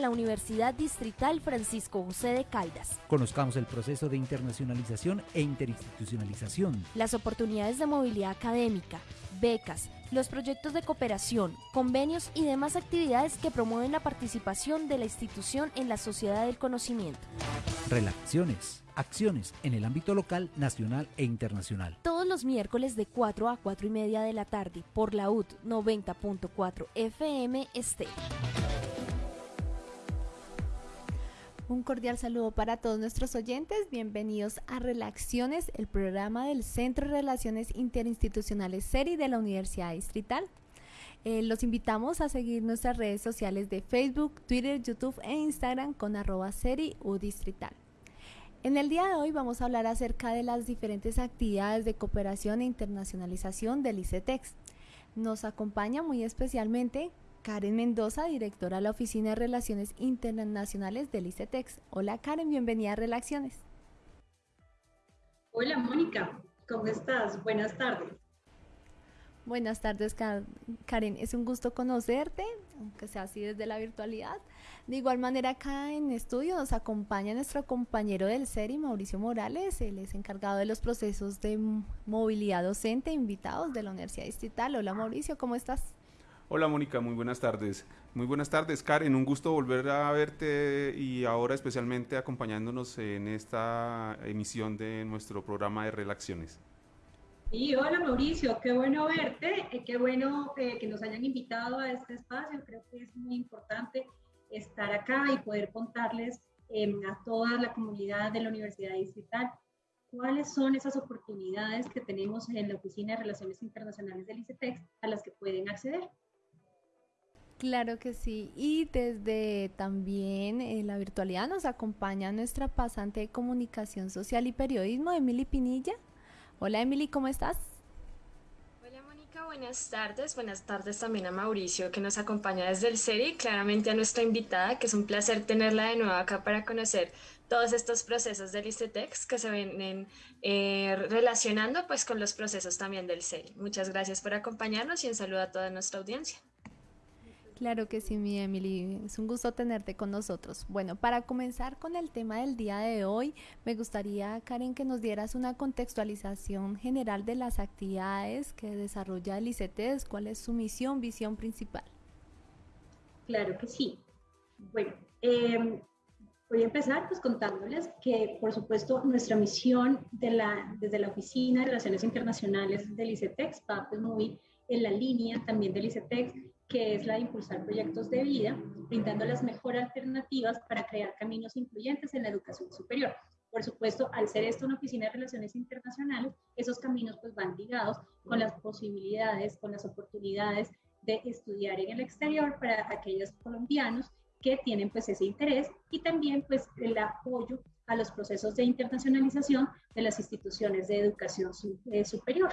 de la Universidad Distrital Francisco José de Caldas. Conozcamos el proceso de internacionalización e interinstitucionalización. Las oportunidades de movilidad académica, becas, los proyectos de cooperación, convenios y demás actividades que promueven la participación de la institución en la sociedad del conocimiento. Relaciones, acciones en el ámbito local, nacional e internacional. Todos los miércoles de 4 a 4 y media de la tarde por la UT 90.4 FM Este. Un cordial saludo para todos nuestros oyentes. Bienvenidos a Relaciones, el programa del Centro de Relaciones Interinstitucionales SERI de la Universidad Distrital. Eh, los invitamos a seguir nuestras redes sociales de Facebook, Twitter, YouTube e Instagram con arroba SERI U Distrital. En el día de hoy vamos a hablar acerca de las diferentes actividades de cooperación e internacionalización del ICETEX. Nos acompaña muy especialmente Karen Mendoza, directora de la Oficina de Relaciones Internacionales del ICETEX. Hola Karen, bienvenida a Relaciones. Hola Mónica, ¿cómo estás? Buenas tardes. Buenas tardes Karen, es un gusto conocerte, aunque sea así desde la virtualidad. De igual manera acá en estudio nos acompaña nuestro compañero del CERI, Mauricio Morales, él es encargado de los procesos de movilidad docente invitados de la Universidad Distrital. Hola Mauricio, ¿cómo estás? Hola Mónica, muy buenas tardes. Muy buenas tardes, Karen. Un gusto volver a verte y ahora especialmente acompañándonos en esta emisión de nuestro programa de Relaciones. Y hola Mauricio, qué bueno verte, eh, qué bueno eh, que nos hayan invitado a este espacio. Creo que es muy importante estar acá y poder contarles em, a toda la comunidad de la Universidad Distrital cuáles son esas oportunidades que tenemos en la Oficina de Relaciones Internacionales del ICETEX a las que pueden acceder. Claro que sí. Y desde también en la virtualidad nos acompaña nuestra pasante de comunicación social y periodismo, Emily Pinilla. Hola Emily, ¿cómo estás? Hola Mónica, buenas tardes. Buenas tardes también a Mauricio que nos acompaña desde el CERI, claramente a nuestra invitada, que es un placer tenerla de nuevo acá para conocer todos estos procesos del ICETEX que se vienen eh, relacionando pues con los procesos también del CERI. Muchas gracias por acompañarnos y un saludo a toda nuestra audiencia. Claro que sí, mi Emily. Es un gusto tenerte con nosotros. Bueno, para comenzar con el tema del día de hoy, me gustaría, Karen, que nos dieras una contextualización general de las actividades que desarrolla el ICETES, cuál es su misión, visión principal. Claro que sí. Bueno, em, voy a empezar pues contándoles que, por supuesto, nuestra misión de la, desde la Oficina de Relaciones Internacionales del ICETEX va pues, muy en la línea también del ICETEX que es la de impulsar proyectos de vida, brindando las mejores alternativas para crear caminos incluyentes en la educación superior. Por supuesto, al ser esto una oficina de relaciones internacionales, esos caminos pues van ligados con las posibilidades, con las oportunidades de estudiar en el exterior para aquellos colombianos que tienen pues ese interés y también pues el apoyo a los procesos de internacionalización de las instituciones de educación eh, superior.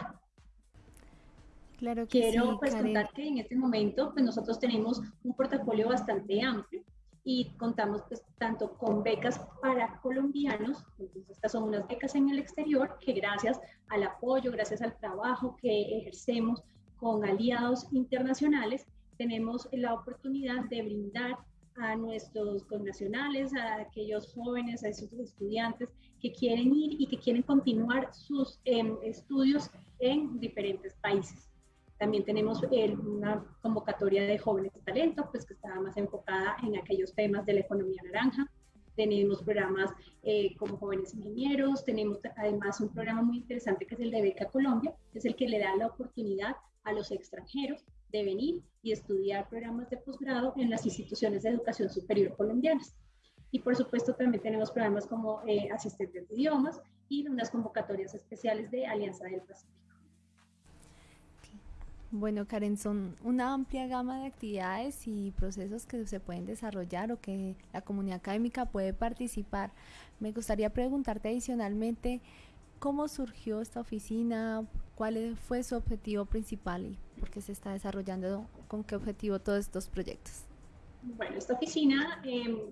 Claro que Quiero pues, contar que en este momento pues, nosotros tenemos un portafolio bastante amplio y contamos pues, tanto con becas para colombianos, entonces estas son unas becas en el exterior que gracias al apoyo, gracias al trabajo que ejercemos con aliados internacionales, tenemos la oportunidad de brindar a nuestros connacionales, a aquellos jóvenes, a esos estudiantes que quieren ir y que quieren continuar sus em, estudios en diferentes países. También tenemos una convocatoria de jóvenes talentos, pues que está más enfocada en aquellos temas de la economía naranja. Tenemos programas eh, como jóvenes ingenieros, tenemos además un programa muy interesante que es el de Beca Colombia, que es el que le da la oportunidad a los extranjeros de venir y estudiar programas de posgrado en las instituciones de educación superior colombianas. Y por supuesto también tenemos programas como eh, asistentes de idiomas y unas convocatorias especiales de Alianza del Pacífico. Bueno, Karen, son una amplia gama de actividades y procesos que se pueden desarrollar o que la comunidad académica puede participar. Me gustaría preguntarte adicionalmente cómo surgió esta oficina, cuál fue su objetivo principal y por qué se está desarrollando, con qué objetivo todos estos proyectos. Bueno, esta oficina eh,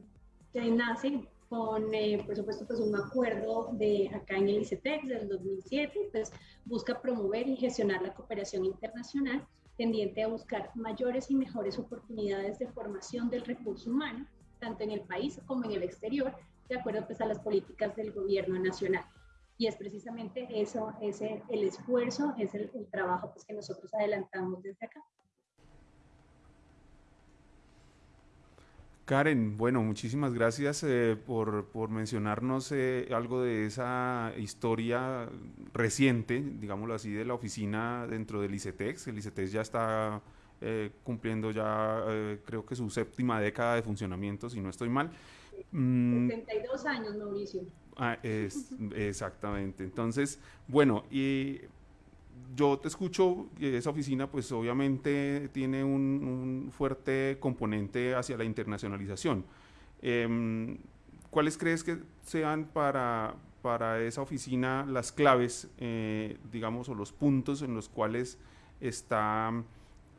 nace con, eh, por supuesto, pues un acuerdo de acá en el ICETEX del 2007, pues busca promover y gestionar la cooperación internacional tendiente a buscar mayores y mejores oportunidades de formación del recurso humano, tanto en el país como en el exterior, de acuerdo pues, a las políticas del gobierno nacional. Y es precisamente eso, ese, el esfuerzo, es el, trabajo pues, que nosotros adelantamos desde acá. Karen, bueno, muchísimas gracias eh, por, por, mencionarnos eh, algo de esa historia reciente, digámoslo así, de la oficina dentro del ICETEX. El ICETEX ya está eh, cumpliendo ya, creo que su séptima década de funcionamiento, si no estoy mal. 72 mm. años, Mauricio. Ah, es, exactamente. Entonces, bueno, y yo te escucho, esa oficina pues obviamente tiene un, fuerte componente hacia la internacionalización. Em, ¿Cuáles crees que sean para, para esa oficina las claves, eh, digamos, o los puntos en los cuales está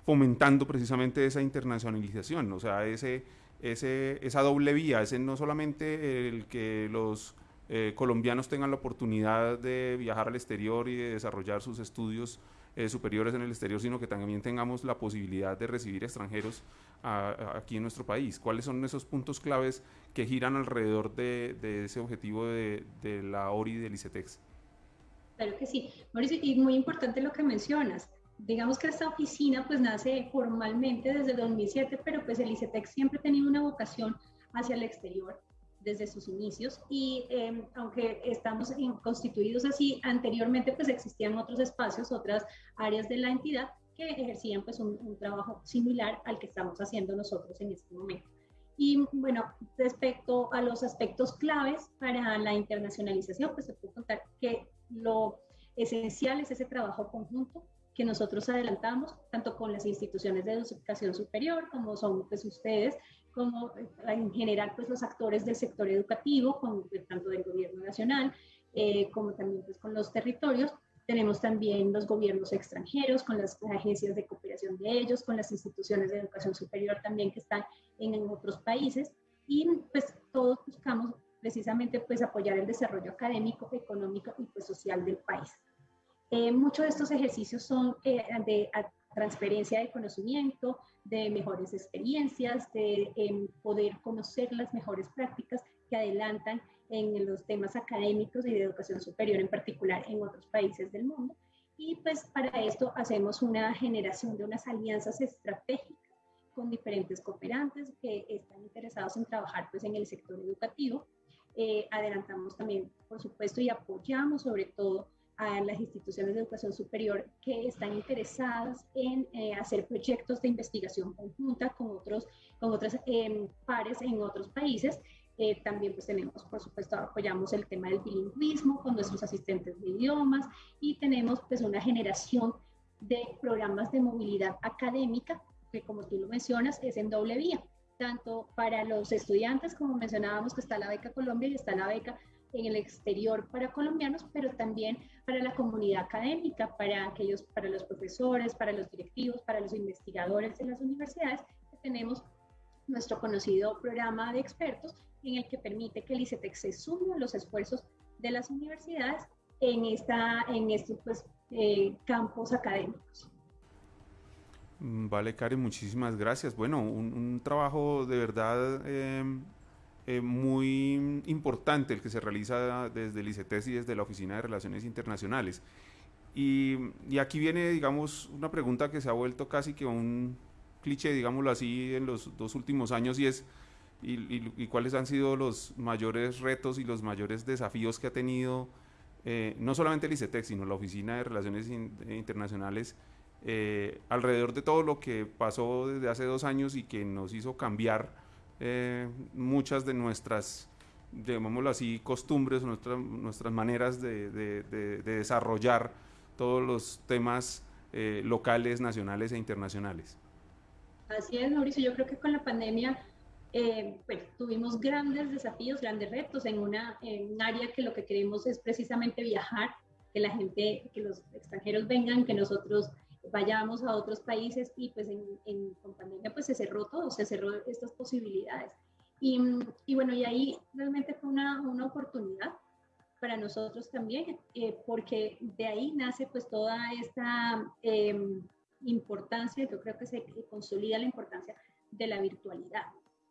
fomentando precisamente esa internacionalización? O sea, ese, ese, esa doble vía, ese no solamente el que los eh, colombianos tengan la oportunidad de viajar al exterior y de desarrollar sus estudios eh, superiores en el exterior, sino que también tengamos la posibilidad de recibir extranjeros aquí en nuestro país. ¿Cuáles son esos puntos claves que giran alrededor de, ese objetivo de, la ORI y del ICETEX? Claro que sí, Mauricio, y muy importante lo que mencionas. Digamos que esta oficina pues nace formalmente desde 2007, pero pues el ICETEX siempre ha tenido una vocación hacia el exterior desde sus inicios y em, aunque estamos constituidos así, anteriormente pues existían otros espacios, otras áreas de la entidad que ejercían pues un, trabajo similar al que estamos haciendo nosotros en este momento. Y bueno, respecto a los aspectos claves para la internacionalización, pues se puede contar que lo esencial es ese trabajo conjunto que nosotros adelantamos, tanto con las instituciones de educación superior, como son pues ustedes, como eh, en general pues los actores del sector educativo, con, tanto del gobierno nacional eh, como también pues con los territorios. Tenemos también los gobiernos extranjeros, con las agencias de cooperación de ellos, con las instituciones de educación superior también que están en, en otros países y pues todos buscamos precisamente pues apoyar el desarrollo académico, económico y pues social del país. Eh, muchos de estos ejercicios son eh, de transferencia de conocimiento, de mejores experiencias, de em, poder conocer las mejores prácticas que adelantan en los temas académicos y de educación superior en particular en otros países del mundo. Y pues para esto hacemos una generación de unas alianzas estratégicas con diferentes cooperantes que están interesados en trabajar pues en el sector educativo. Eh, adelantamos también, por supuesto, y apoyamos sobre todo a las instituciones de educación superior que están interesadas en eh, hacer proyectos de investigación conjunta con otros con otras em, pares en otros países. Eh, también pues tenemos, por supuesto, apoyamos el tema del bilingüismo con nuestros asistentes de idiomas y tenemos pues una generación de programas de movilidad académica que como tú lo mencionas es en doble vía, tanto para los estudiantes como mencionábamos que está la beca Colombia y está la beca en el exterior para colombianos, pero también para la comunidad académica, para aquellos, para los profesores, para los directivos, para los investigadores de las universidades, que tenemos nuestro conocido programa de expertos en el que permite que el ICETEX se sume a los esfuerzos de las universidades en, esta, en estos pues, eh, campos académicos. Mm, vale, Karen, muchísimas gracias. Bueno, un, trabajo de verdad eh, eh, muy importante el que se realiza desde el ICETES y desde la Oficina de Relaciones Internacionales. Y, aquí viene, digamos, una pregunta que se ha vuelto casi que un cliché, digámoslo así, en los dos últimos años y es, y, cuáles han sido los mayores retos y los mayores desafíos que ha tenido eh, no solamente el ICETEX, sino la Oficina de Relaciones Internacionales eh, alrededor de todo lo que pasó desde hace dos años y que nos hizo cambiar eh, muchas de nuestras, llamémoslo así, costumbres, nuestras, nuestras maneras de, de, desarrollar todos los temas eh, locales, nacionales e internacionales. Así es, Mauricio. Yo creo que con la pandemia eh, pues, tuvimos grandes desafíos, grandes retos en, una, en un área que lo que queremos es precisamente viajar, que la gente, que los extranjeros vengan, que nosotros vayamos a otros países y pues en, en con pandemia pues se cerró todo, se cerró estas posibilidades. Y, y bueno, y ahí realmente fue una, una oportunidad para nosotros también, eh, porque de ahí nace pues toda esta em, importancia, yo creo que se consolida la importancia de la virtualidad,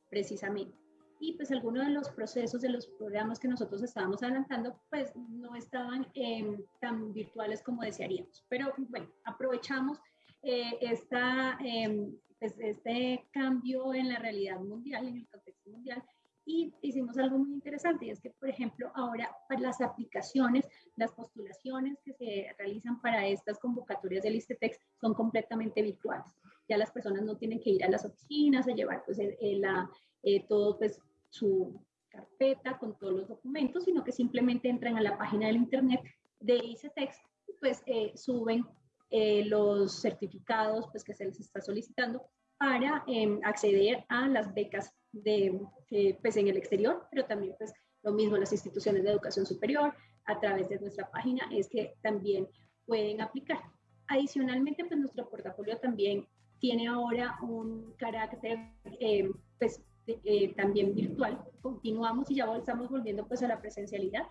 precisamente. Y pues algunos de los procesos de los programas que nosotros estábamos adelantando pues no estaban em, tan virtuales como desearíamos. Pero bueno, aprovechamos eh, esta, em, pues, este cambio en la realidad mundial, en el contexto mundial, y hicimos algo muy interesante y es que, por ejemplo, ahora para las aplicaciones, las postulaciones que se realizan para estas convocatorias del ISTETEX son completamente virtuales. Ya las personas no tienen que ir a las oficinas a llevar pues, la, eh, todo pues, su carpeta con todos los documentos, sino que simplemente entran a la página del internet de ICETEX y pues eh, suben eh, los certificados pues, que se les está solicitando para em, acceder a las becas de, eh, pues en el exterior, pero también pues lo mismo las instituciones de educación superior a través de nuestra página es que también pueden aplicar. Adicionalmente, pues nuestro portafolio también tiene ahora un carácter eh, pues eh, también virtual. Continuamos y ya estamos volviendo pues a la presencialidad,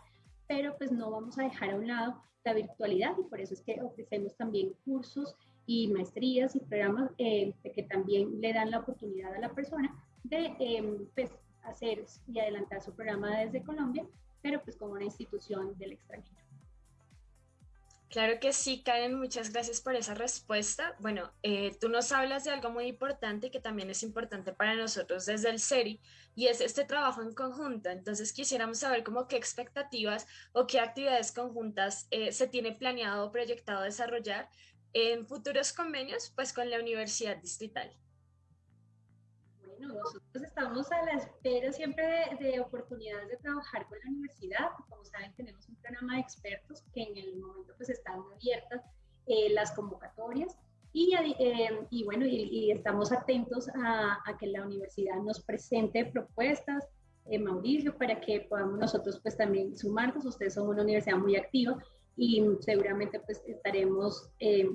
pero pues no vamos a dejar a un lado la virtualidad y por eso es que ofrecemos también cursos y maestrías y programas que también le dan la oportunidad a la persona de em, pues, hacer y adelantar su programa desde Colombia, pero pues como una institución del extranjero. Claro que sí, Karen, muchas gracias por esa respuesta. Bueno, eh, tú nos hablas de algo muy importante que también es importante para nosotros desde el SERI y es este trabajo en conjunto. Entonces quisiéramos saber cómo qué expectativas o qué actividades conjuntas eh, se tiene planeado o proyectado desarrollar en futuros convenios pues con la Universidad Distrital nosotros estamos a la espera siempre de, oportunidades de trabajar con la universidad. Como saben, tenemos un programa de expertos que en el momento pues están abiertas eh, las convocatorias y, eh, bueno, y, estamos atentos a, que la universidad nos presente propuestas, eh, Mauricio, para que podamos nosotros pues también sumarnos. Ustedes son una universidad muy activa y seguramente pues estaremos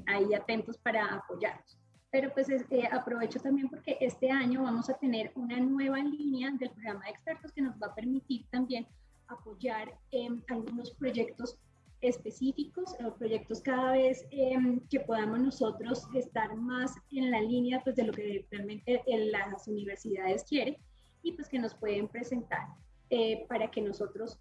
ahí atentos para apoyarnos pero pues eh, aprovecho también porque este año vamos a tener una nueva línea del programa de expertos que nos va a permitir también apoyar en algunos proyectos específicos o proyectos cada vez em, que podamos nosotros estar más en la línea pues de lo que realmente las universidades quieren y pues que nos pueden presentar eh, para que nosotros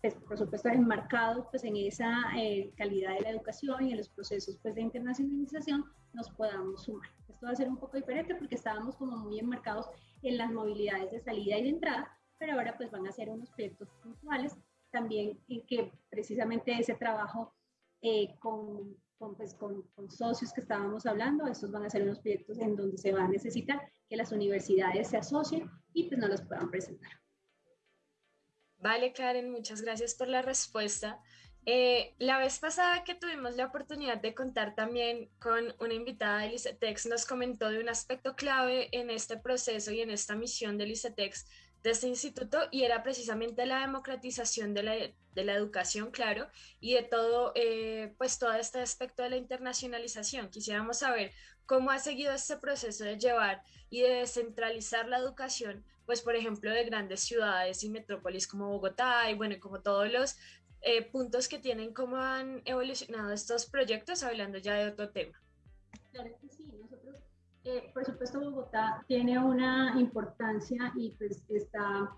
pues, por supuesto enmarcados pues en esa eh, calidad de la educación y en los procesos pues de internacionalización nos podamos sumar. Esto va a ser un poco diferente porque estábamos como muy enmarcados en las movilidades de salida y de entrada, pero ahora pues van a ser unos proyectos puntuales también en que precisamente ese trabajo eh, con, con, pues, con, con, socios que estábamos hablando, estos van a ser unos proyectos en donde se va a necesitar que las universidades se asocien y pues nos los puedan presentar. Vale, Karen, muchas gracias por la respuesta. Eh, la vez pasada que tuvimos la oportunidad de contar también con una invitada del ICETEX, nos comentó de un aspecto clave en este proceso y en esta misión del ICETEX de este instituto y era precisamente la democratización de la, educación, claro, y de todo, eh, pues todo este aspecto de la internacionalización. Quisiéramos saber cómo ha seguido este proceso de llevar y de descentralizar la educación, pues por ejemplo, de grandes ciudades y metrópolis como Bogotá y bueno, como todos los eh, puntos que tienen, cómo han evolucionado estos proyectos, hablando ya de otro tema. Claro que sí, nosotros, eh, por supuesto, Bogotá tiene una importancia y pues está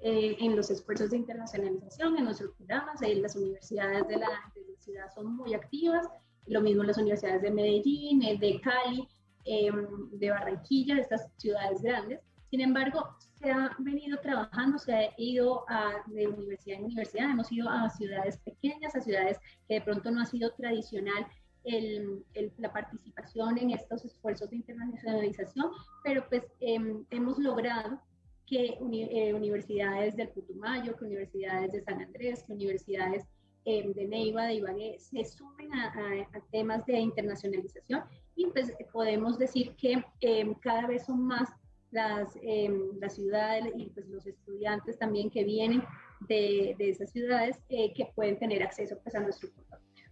eh, en los esfuerzos de internacionalización, en nuestros programas, las universidades de la, de la, ciudad son muy activas, lo mismo las universidades de Medellín, de Cali, de Barranquilla, de estas ciudades grandes. Sin embargo, se ha venido trabajando, se ha ido a, de universidad en universidad, hemos ido a ciudades pequeñas, a ciudades que de pronto no ha sido tradicional el, la participación en estos esfuerzos de internacionalización, pero pues em, hemos logrado que eh, universidades del Putumayo, que universidades de San Andrés, que universidades em, de Neiva, de Ibagué, se sumen a, a, temas de internacionalización y pues podemos decir que em, cada vez son más las, eh, las ciudades y pues, los estudiantes también que vienen de, de esas ciudades eh, que pueden tener acceso pues, a nuestro portafolio.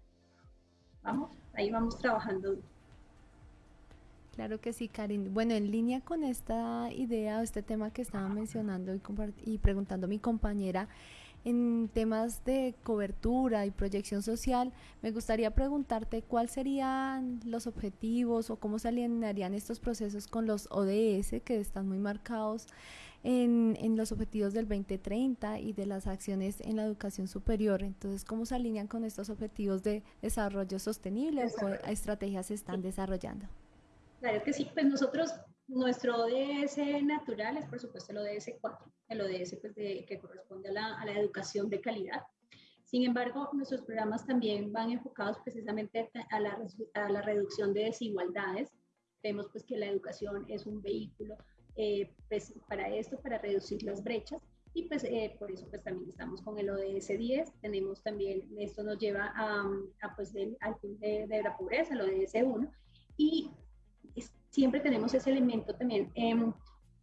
Vamos, ahí vamos trabajando. Claro que sí, Karin. Bueno, en línea con esta idea o este tema que estaba mencionando y, y preguntando mi compañera, en temas de cobertura y proyección social, me gustaría preguntarte cuáles serían los objetivos o cómo se alinearían estos procesos con los ODS que están muy marcados en, en, los objetivos del 2030 y de las acciones en la educación superior. Entonces, ¿cómo se alinean con estos objetivos de desarrollo sostenible o qué estrategias se están desarrollando? Claro que sí, pues nosotros, nuestro ODS natural es por supuesto el ODS 4, el ODS pues de, que corresponde a la, a la educación de calidad. Sin embargo, nuestros programas también van enfocados precisamente a la, a la reducción de desigualdades. Vemos pues que la educación es un vehículo eh, pues, para esto, para reducir las brechas. Y pues eh, por eso pues también estamos con el ODS 10. Tenemos también, esto nos lleva a, pues al fin de, la pobreza, el ODS 1. Y siempre tenemos ese elemento también em,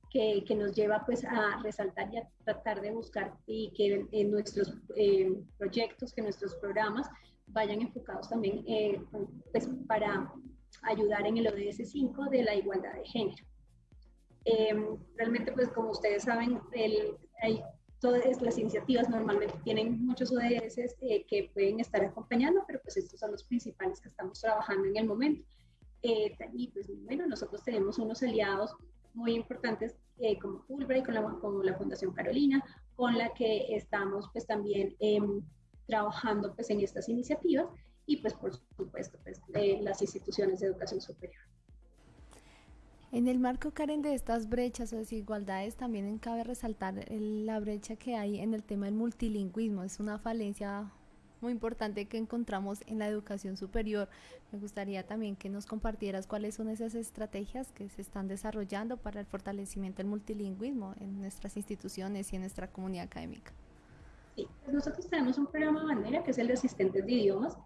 que, que, nos lleva pues a resaltar y a tratar de buscar y que en nuestros eh, proyectos, que nuestros programas vayan enfocados también pues para ayudar en el ODS 5 de la igualdad de género. Em, realmente, pues como ustedes saben, el, hay todas las iniciativas normalmente tienen muchos ODS eh, que pueden estar acompañando, pero pues estos son los principales que estamos trabajando en el momento. Eh, y pues bueno, nosotros tenemos unos aliados muy importantes eh, como Fulbright, con la, como la Fundación Carolina, con la que estamos pues también em, trabajando pues en estas iniciativas y pues por supuesto pues las instituciones de educación superior. En el marco, Karen, de estas brechas o desigualdades, también cabe resaltar la brecha que hay en el tema del multilingüismo. Es una falencia muy importante que encontramos en la educación superior. Me gustaría también que nos compartieras cuáles son esas estrategias que se están desarrollando para el fortalecimiento del multilingüismo en nuestras instituciones y en nuestra comunidad académica. Sí, pues nosotros tenemos un programa bandera que es el de asistentes de idiomas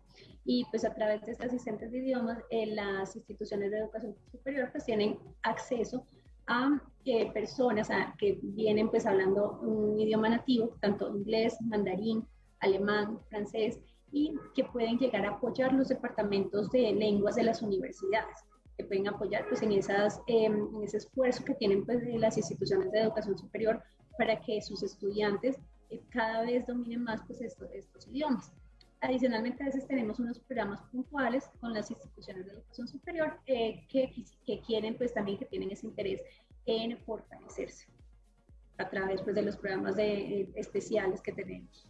y pues a través de estos asistentes de idiomas eh, las instituciones de educación superior pues tienen acceso a eh, personas que vienen pues hablando un idioma nativo, tanto inglés, mandarín, alemán, francés, y que pueden llegar a apoyar los departamentos de lenguas de las universidades, que pueden apoyar pues en, esas, em, en ese esfuerzo que tienen pues las instituciones de educación superior para que sus estudiantes eh, cada vez dominen más pues estos, estos idiomas. Adicionalmente, a veces tenemos unos programas puntuales con las instituciones de educación superior eh, que, que, quieren, pues también que tienen ese interés en fortalecerse a través pues, de los programas de, eh, especiales que tenemos.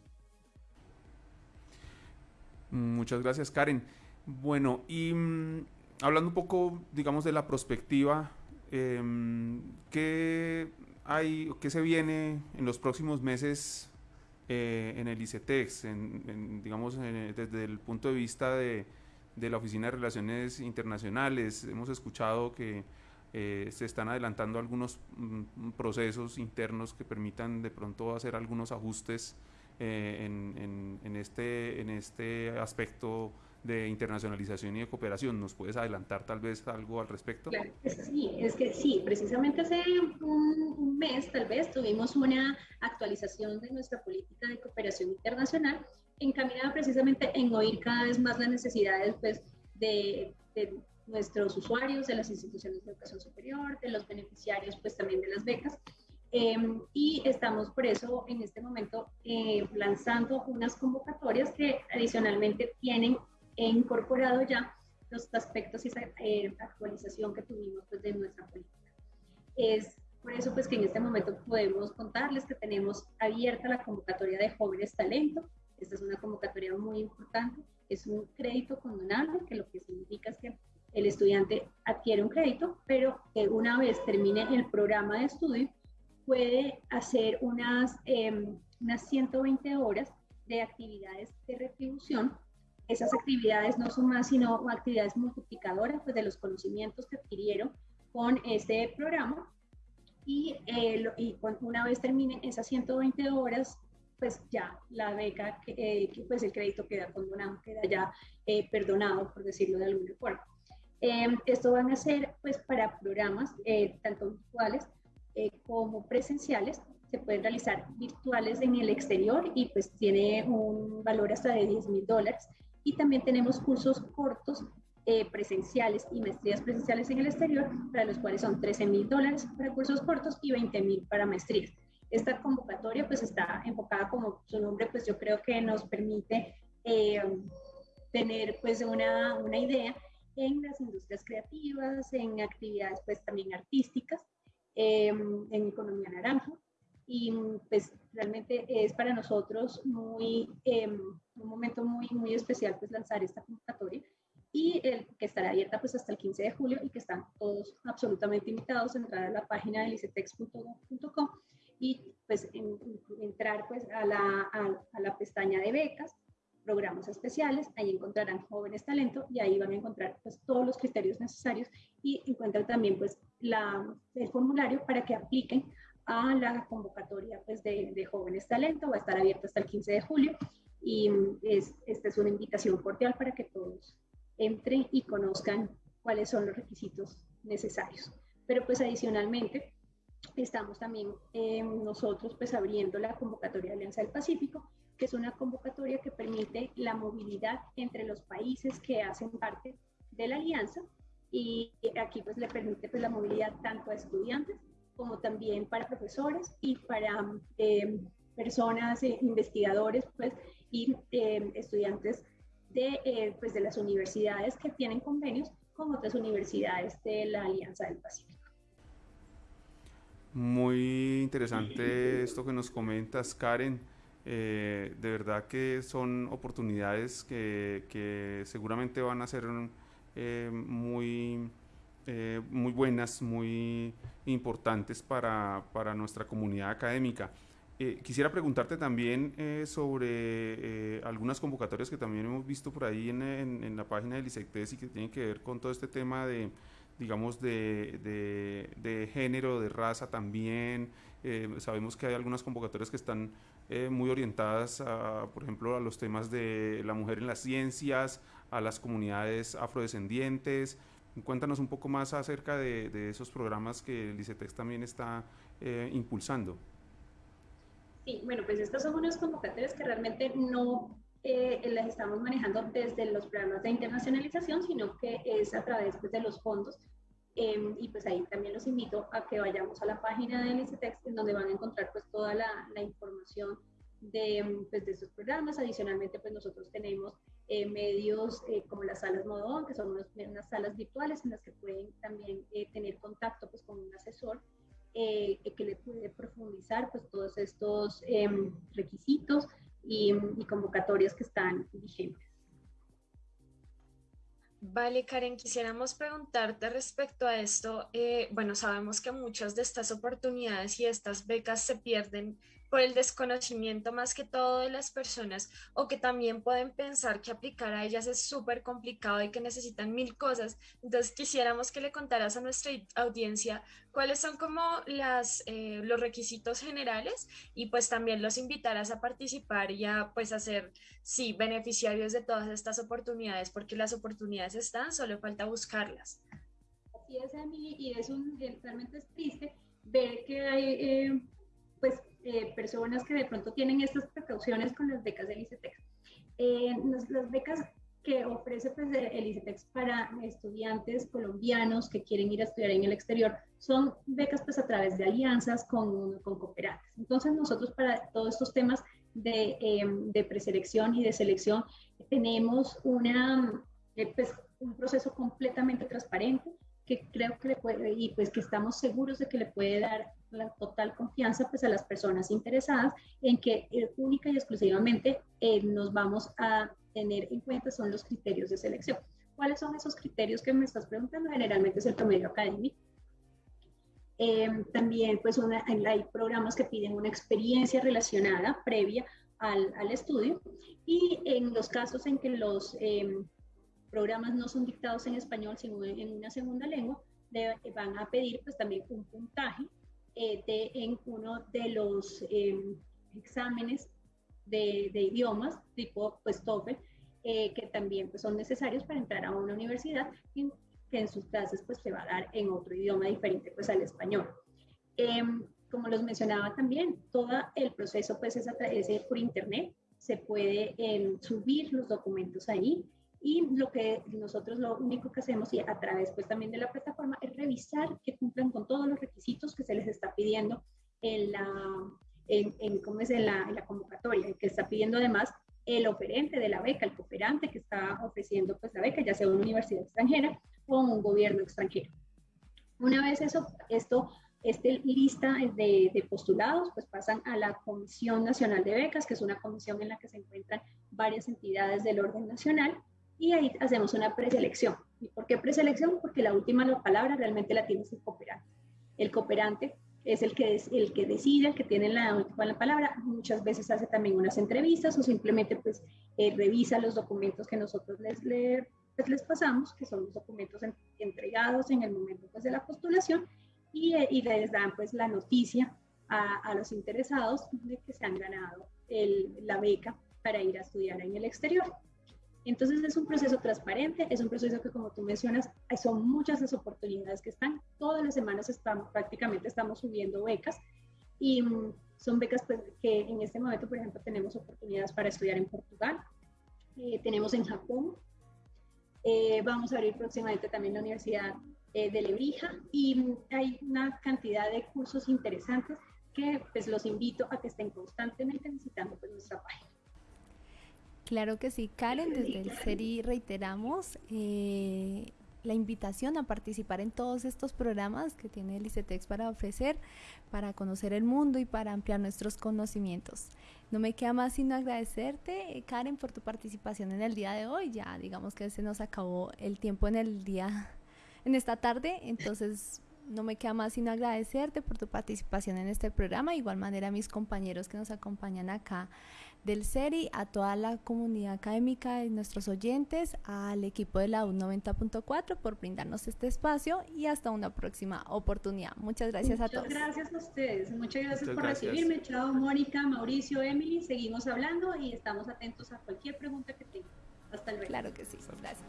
Muchas gracias, Karen. Bueno, y mm, hablando un poco, digamos, de la perspectiva, eh, ¿qué hay, qué se viene en los próximos meses eh, en el ICETEX, en, digamos, desde el punto de vista de, de, la Oficina de Relaciones Internacionales. Hemos escuchado que eh, se están adelantando algunos mm, procesos internos que permitan de pronto hacer algunos ajustes eh, en, en, este, en este aspecto de internacionalización y de cooperación. ¿Nos puedes adelantar tal vez algo al respecto? Claro, sí, es que sí, precisamente hace un, mes tal vez tuvimos una actualización de nuestra política de cooperación internacional encaminada precisamente en oír cada vez más las necesidades pues, de, nuestros usuarios, de las instituciones de educación superior, de los beneficiarios pues también de las becas. Em, y estamos por eso en este momento eh, lanzando unas convocatorias que adicionalmente tienen he incorporado ya los aspectos y esa eh, actualización que tuvimos pues, de nuestra política. Es por eso pues que en este momento podemos contarles que tenemos abierta la convocatoria de jóvenes talento. Esta es una convocatoria muy importante. Es un crédito condonable, que lo que significa es que el estudiante adquiere un crédito, pero que una vez termine el programa de estudio, puede hacer unas, eh, unas 120 horas de actividades de retribución esas actividades no son más sino actividades multiplicadoras pues, de los conocimientos que adquirieron con este programa y, eh, y una vez terminen esas 120 horas, pues ya la beca, eh, pues el crédito queda condonado, queda ya eh, perdonado, por decirlo de alguna forma. Em, esto van a ser pues para programas tanto virtuales como presenciales, se pueden realizar virtuales en el exterior y pues tiene un valor hasta de 10 mil dólares y también tenemos cursos cortos eh, presenciales y maestrías presenciales en el exterior, para los cuales son 13 mil dólares para cursos cortos y 20 mil para maestrías. Esta convocatoria pues está enfocada como su nombre, pues yo creo que nos permite eh, tener pues una, una idea en las industrias creativas, en actividades pues también artísticas em, en economía naranja. Y pues realmente es para nosotros muy, em, un momento muy, muy especial pues lanzar esta convocatoria. Y el, que estará abierta pues hasta el 15 de julio y que están todos absolutamente invitados a entrar a la página de licetex.com y pues entrar pues a la, a, la pestaña de becas, programas especiales, ahí encontrarán jóvenes talento y ahí van a encontrar pues todos los criterios necesarios y encuentran también pues la, el formulario para que apliquen a la convocatoria pues de, de jóvenes talento, va a estar abierta hasta el 15 de julio y es, esta es una invitación cordial para que todos entren y conozcan cuáles son los requisitos necesarios. Pero pues adicionalmente estamos también eh, nosotros pues abriendo la convocatoria de Alianza del Pacífico, que es una convocatoria que permite la movilidad entre los países que hacen parte de la alianza y aquí pues le permite pues la movilidad tanto a estudiantes como también para profesores y para eh, personas, eh, investigadores pues y estudiantes de, eh, pues de las universidades que tienen convenios con otras universidades de la Alianza del Pacífico. Muy interesante esto que nos comentas, Karen. Eh, de verdad que son oportunidades que, que seguramente van a ser eh, muy, muy buenas, muy importantes para, para nuestra comunidad académica. Eh, quisiera preguntarte también eh, sobre eh, algunas convocatorias que también hemos visto por ahí en, en, la página del ISECTES y que tienen que ver con todo este tema de, digamos, de, de, género, de raza también. sabemos que hay algunas convocatorias que están muy orientadas, a, por ejemplo, a los temas de la mujer en las ciencias, a las comunidades afrodescendientes. Cuéntanos un poco más acerca de, esos programas que el ICETEX también está impulsando. Sí, bueno, pues estas son unas convocatorias que realmente no eh, las estamos manejando desde los programas de internacionalización, sino que es a través pues, de los fondos. Em, y pues ahí también los invito a que vayamos a la página de ICETEX, en donde van a encontrar pues toda la, información de, pues, de estos programas. Adicionalmente, pues nosotros tenemos eh, medios eh, como las salas Modón, que son unas salas virtuales en las que pueden también tener contacto pues, con un asesor eh, que le puede profundizar pues todos estos em, requisitos y, y convocatorias que están vigentes. Vale, Karen, quisiéramos preguntarte respecto a esto. Eh, bueno, sabemos que muchas de estas oportunidades y estas becas se pierden por el desconocimiento más que todo de las personas o que también pueden pensar que aplicar a ellas es súper complicado y que necesitan mil cosas. Entonces quisiéramos que le contaras a nuestra audiencia cuáles son como las, eh, los requisitos generales y pues también los invitaras a participar y a pues a ser, sí, beneficiarios de todas estas oportunidades porque las oportunidades están, solo falta buscarlas. Así es, Emily, y es un, realmente es triste ver que hay eh, pues eh, personas que de pronto tienen estas precauciones con las becas del ICETEX. Eh, las becas que ofrece pues, el ICETEX para estudiantes colombianos que quieren ir a estudiar en el exterior son becas pues a través de alianzas con, con cooperantes. Entonces nosotros para todos estos temas de, em, de preselección y de selección tenemos una, eh, pues, un proceso completamente transparente que creo que le puede, y pues que estamos seguros de que le puede dar la total confianza pues a las personas interesadas en que eh, única y exclusivamente eh, nos vamos a tener en cuenta son los criterios de selección. ¿Cuáles son esos criterios que me estás preguntando? Generalmente es el promedio académico. Em, también pues una, hay programas que piden una experiencia relacionada previa al, al estudio y en los casos en que los em, programas no son dictados en español, sino en una segunda lengua, le van a pedir pues también un puntaje eh, de, en uno de los em, exámenes de, de, idiomas, tipo pues TOEFL, eh, que también pues, son necesarios para entrar a una universidad que en sus clases pues se va a dar en otro idioma diferente pues al español. Em, como los mencionaba también, todo el proceso pues es, a través de, por internet, se puede em, subir los documentos ahí, y lo que nosotros lo único que hacemos y a través pues también de la plataforma es revisar que cumplan con todos los requisitos que se les está pidiendo en la, en, ¿cómo es? En la, en la convocatoria, que está pidiendo además el oferente de la beca, el cooperante que está ofreciendo pues la beca, ya sea una universidad extranjera o un gobierno extranjero. Una vez eso, esto Esta lista de, de, postulados pues pasan a la Comisión Nacional de Becas, que es una comisión en la que se encuentran varias entidades del orden nacional, y ahí hacemos una preselección. ¿Y por qué preselección? Porque la última palabra realmente la tiene el cooperante. El cooperante es el que, es, el que decide, que tiene la última palabra. Muchas veces hace también unas entrevistas o simplemente pues eh, revisa los documentos que nosotros les, pues, les pasamos, que son los documentos entregados en el momento pues, de la postulación y, eh, les dan pues la noticia a, los interesados de que se han ganado la beca para ir a estudiar en el exterior. Entonces es un proceso transparente, es un proceso que como tú mencionas, son muchas las oportunidades que están, todas las semanas prácticamente estamos subiendo becas y mm, son becas pues, que en este momento, por ejemplo, tenemos oportunidades para estudiar en Portugal, eh, tenemos en Japón, eh, vamos a abrir próximamente también la Universidad eh, de Lebrija y mm, hay una cantidad de cursos interesantes que pues los invito a que estén constantemente visitando pues, nuestra página. Claro que sí, Karen, desde el SERI reiteramos eh, la invitación a participar en todos estos programas que tiene el ICETEX para ofrecer, para conocer el mundo y para ampliar nuestros conocimientos. No me queda más sino agradecerte, Karen, por tu participación en el día de hoy. Ya digamos que se nos acabó el tiempo en el día, en esta tarde, entonces no me queda más sino agradecerte por tu participación en este programa. De igual manera a mis compañeros que nos acompañan acá del CERI, a toda la comunidad académica y nuestros oyentes, al equipo de la U 90.4 por brindarnos este espacio y hasta una próxima oportunidad. Muchas gracias a todos. Muchas gracias a ustedes. Muchas gracias por recibirme. Chao, Mónica, Mauricio, Emily. Seguimos hablando y estamos atentos a cualquier pregunta que tengan. Hasta luego. Claro que sí. Gracias.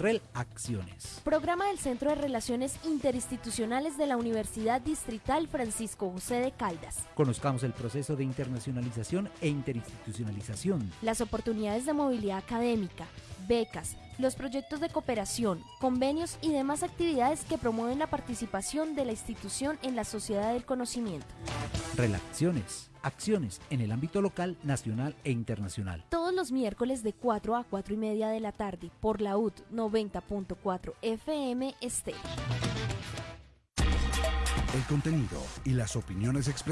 REL Acciones. Programa del Centro de Relaciones Interinstitucionales de la Universidad Distrital Francisco José de Caldas. Conozcamos el proceso de internacionalización e interinstitucionalización. Las oportunidades de movilidad académica, becas, los proyectos de cooperación, convenios y demás actividades que promueven la participación de la institución en la sociedad del conocimiento. Relaciones. Acciones en el ámbito local, nacional e internacional. Todos los miércoles de 4 a 4 y media de la tarde por la UT 90.4 FM Este. El contenido y las opiniones expresadas